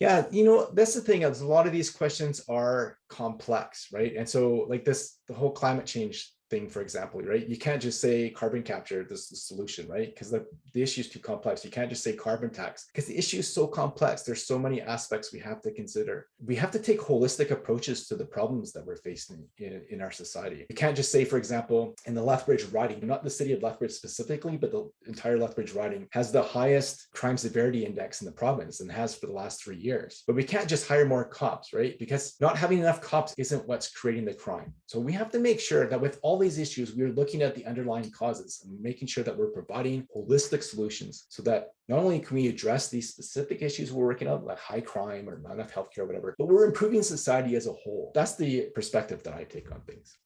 Yeah, you know, that's the thing is a lot of these questions are complex, right? And so like this, the whole climate change thing, for example, right? You can't just say carbon capture, this is the solution, right? Because the, the issue is too complex. You can't just say carbon tax because the issue is so complex. There's so many aspects we have to consider. We have to take holistic approaches to the problems that we're facing in, in our society. You can't just say, for example, in the Lethbridge riding, not the city of Lethbridge specifically, but the entire Lethbridge riding has the highest crime severity index in the province and has for the last three years. But we can't just hire more cops, right? Because not having enough cops isn't what's creating the crime. So we have to make sure that with all these issues, we're looking at the underlying causes and making sure that we're providing holistic solutions so that not only can we address these specific issues we're working on, like high crime or not enough healthcare, or whatever, but we're improving society as a whole. That's the perspective that I take on things.